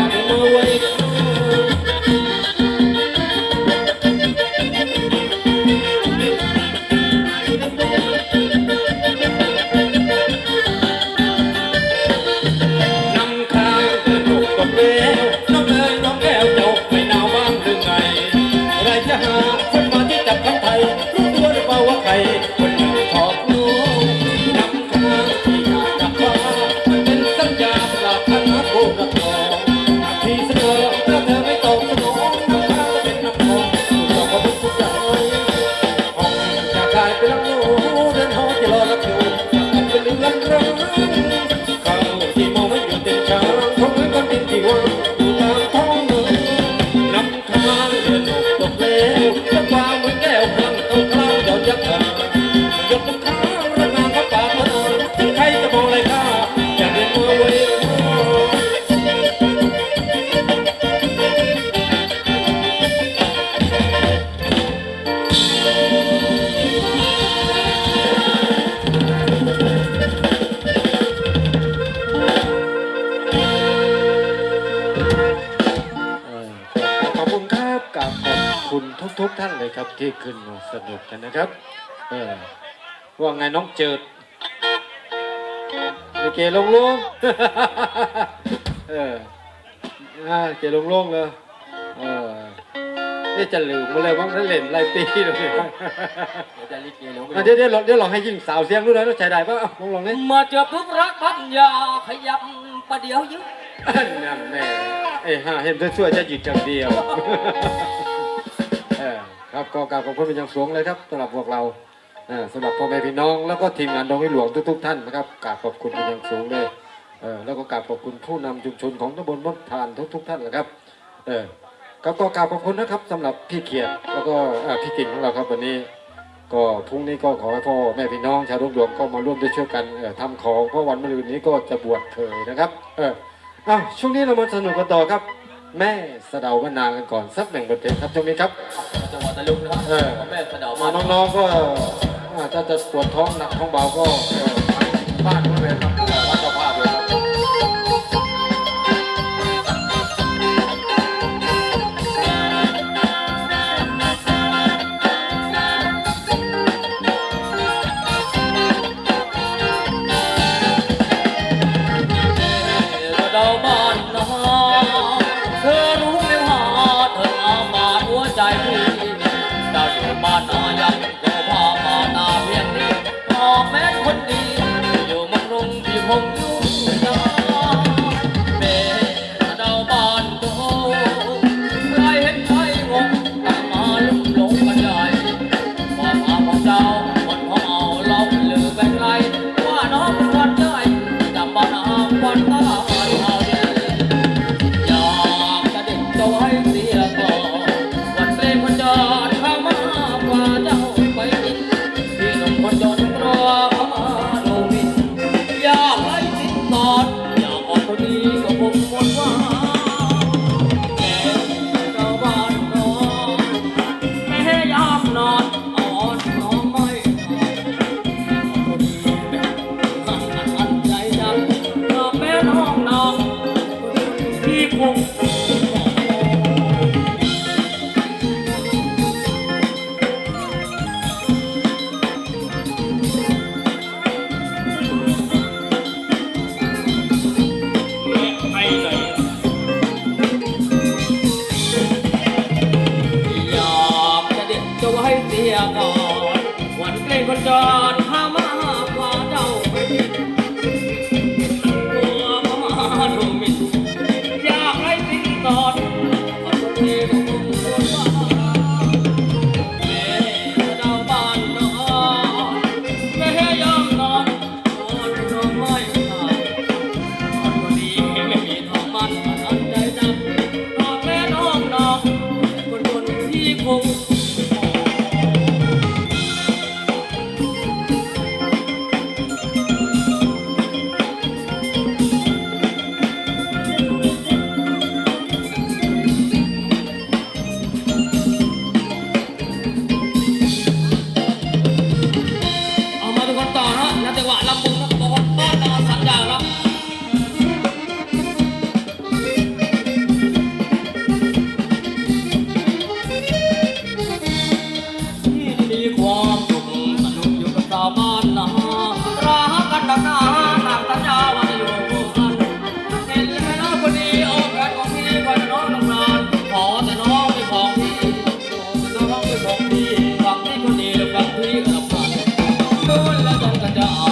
อย ทุกๆท่านเลยครับที่ขึ้นมาสนุกกันนะครับ เออว่าไงน้องเจิดลิเกลงลงเอออ่าเกลงลงเลยเออนี่จะลืมมาเลยว่าได้เล่นไรปีเลยเดี๋ยวจะลิเกลงอะเดี๋ยวเดี๋ยวลองเดี๋ยวลองให้ยิ่งสาวเสียงดูหน่อยแล้วใช้ได้ปะอะลองลองนี่มาเจอปุ๊บรักพันยาขยับประเดี๋ยวยึดนั่นแน่เอ้ยฮะเห็นช่วยๆจะหยุดจังเดียวเออ ครับก็กราบขอบคุณเป็นอย่างสูงเลยครับสำหรับพวกเราสำหรับพ่อแม่พี่น้อง แล้วก็ทีมงานดงให้หลวงทุก ๆ ท่านนะครับกราบขอบคุณเป็นอย่างสูงเลยแล้วก็กราบขอบคุณผู้นำชุมชนของตำบลมดทานทุก ๆ ท่านนะครับเออครับก็กราบขอบคุณนะครับสำหรับพี่เขียดแล้วก็พี่กิ่งของเราครับวันนี้ก็พรุ่งนี้ก็ขอให้พ่อแม่พี่น้องชาวดงหลวงก็มาร่วมด้วยช่วยกันเอ่อทำของเพราะวันมะรืนนี้ก็จะบวชเถยนะครับ เอออ้าวช่วงนี้เรามาสนุกกันต่อครับ แม่สะเดามะนาวกันก่อนสักหนึ่งบทเพลงครับช่วงนี้ครับ จังหวัดตะลุงนะครับเออ แม่สะเดามามาน้องๆก็อ่าถ้าจะปวดท้องหนักท้องเบาก็เอ่อบ้านนู้นเลยครับ รุ เ大家好。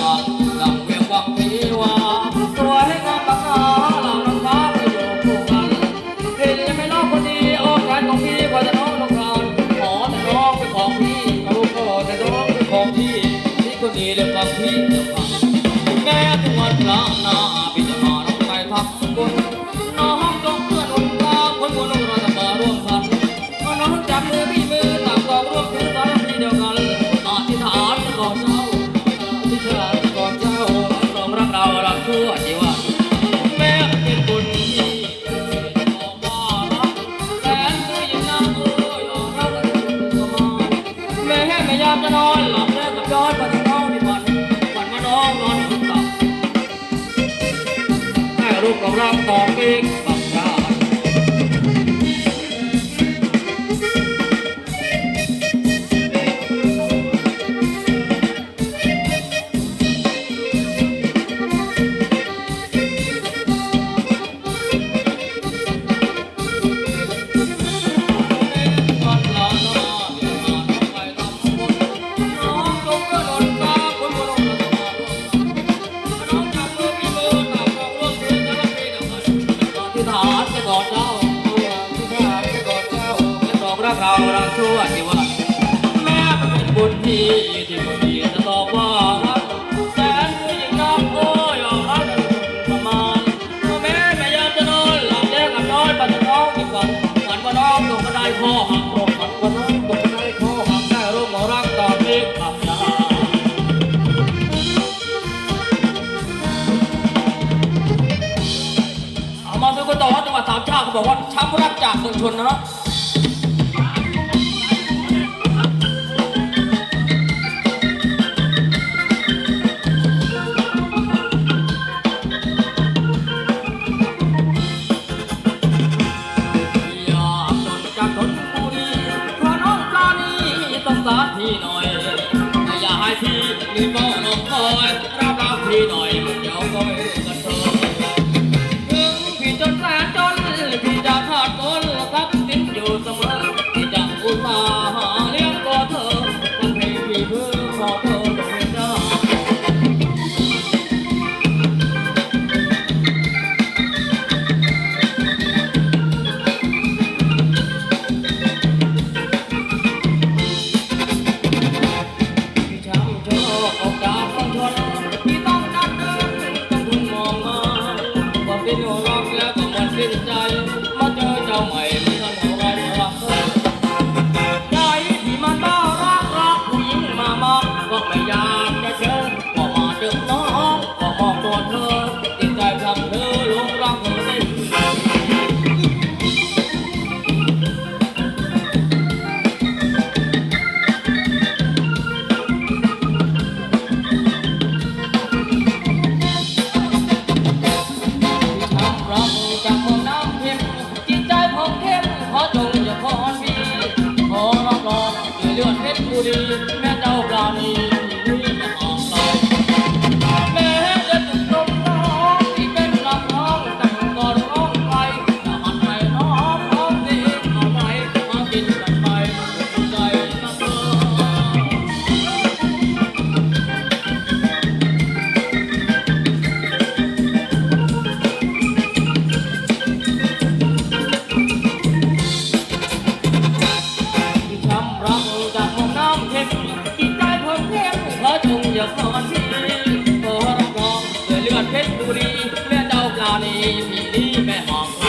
ก็นอนหลับแล้วกับย้อนไปฏิน้องที่บ่อนบ่อนมาน้องนอนกับต่อให้รูปของเราต่อไป หารจะกอดเจ้าผู้ทหารจะกอดเจ้าจะตอบรักเรารักชั่วที่ว่าแม่เป็นบุญที่ จากเมืองชนเนาะ ขอจงอย่าขอพี่ขอรับรองเดือดเลื่อนเพชรบุรี လူရီလက်တော့လာနေပြီမဲ့ဟောင်း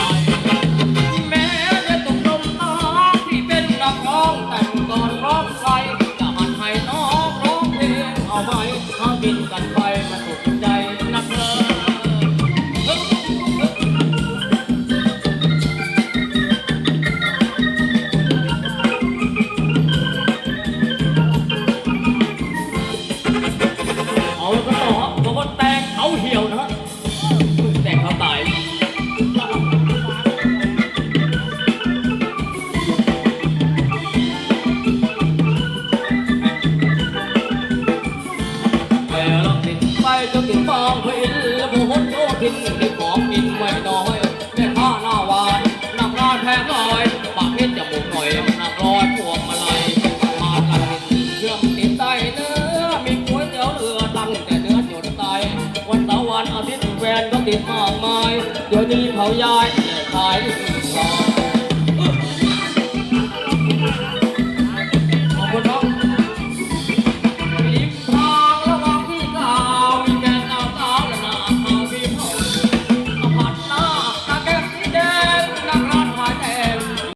ดิตมากมาย เดี๋ยวนี้เขาย้ายไต่ขาย